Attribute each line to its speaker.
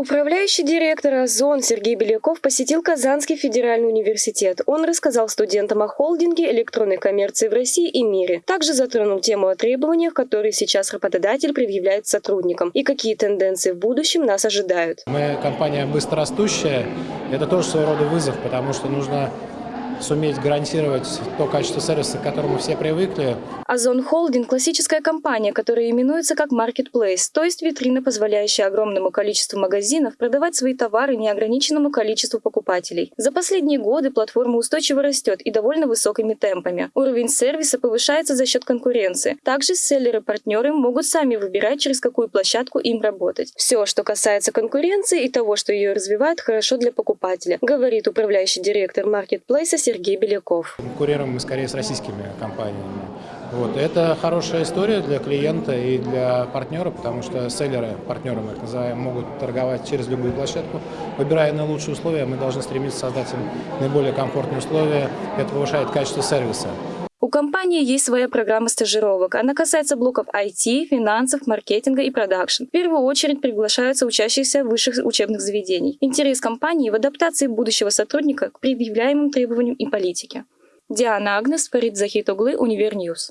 Speaker 1: Управляющий директор ОЗОН Сергей Беляков посетил Казанский федеральный университет. Он рассказал студентам о холдинге электронной коммерции в России и мире. Также затронул тему о требованиях, которые сейчас работодатель предъявляет сотрудникам и какие тенденции в будущем нас ожидают.
Speaker 2: Мы компания быстрорастущая. Это тоже своего рода вызов, потому что нужно суметь гарантировать то качество сервиса, к которому все привыкли.
Speaker 1: Озон Холдинг – классическая компания, которая именуется как Marketplace, то есть витрина, позволяющая огромному количеству магазинов продавать свои товары неограниченному количеству покупателей. За последние годы платформа устойчиво растет и довольно высокими темпами. Уровень сервиса повышается за счет конкуренции. Также селлеры-партнеры могут сами выбирать, через какую площадку им работать. Все, что касается конкуренции и того, что ее развивает, хорошо для покупателя, говорит управляющий директор Marketplace Сергей Беляков.
Speaker 2: Конкурируем мы скорее с российскими компаниями. Вот. Это хорошая история для клиента и для партнера, потому что селлеры, партнеры мы их называем, могут торговать через любую площадку. Выбирая наилучшие условия, мы должны стремиться создать им наиболее комфортные условия. Это повышает качество сервиса.
Speaker 1: Компании есть своя программа стажировок. Она касается блоков IT, финансов, маркетинга и продакшн. В первую очередь приглашаются учащиеся высших учебных заведений. Интерес компании в адаптации будущего сотрудника к предъявляемым требованиям и политике. Диана Агнес, Фарид Захитоглы, Univer News.